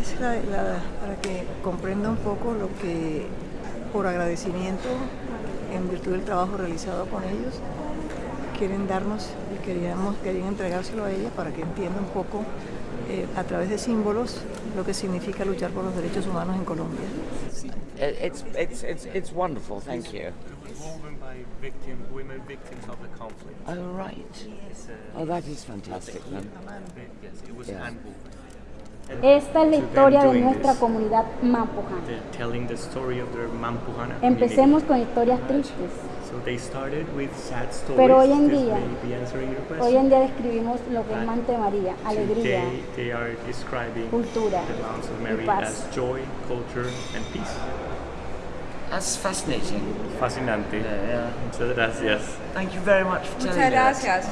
es la- la- para que comprenda un poco lo que, por agradecimiento, en virtud del trabajo realizado con ellos, quieren darnos y queríamos, querían entregárselo a ella para que entienda un poco eh, a través de símbolos lo que significa luchar por los derechos humanos en Colombia. It- It's, it's, it's, it's wonderful, thank you. It was woven by victim, women victims of the conflict. Oh, right. Oh, that is fantastic then. Yes, it was Yeah. Esta es la historia de nuestra this. comunidad Mampujana. They're telling the story of their Mampuhana Empecemos con historias tristes. So they started with sad stories. Pero hoy en día-. Hoy en día describimos lo que es Mante María, alegría, they are describing cultura the Mounts of y Mary paz. as joy, culture, and peace. That's fascinating. Fascinante. Yeah, yeah. Muchas gracias. Thank you very much for telling Muchas that. gracias.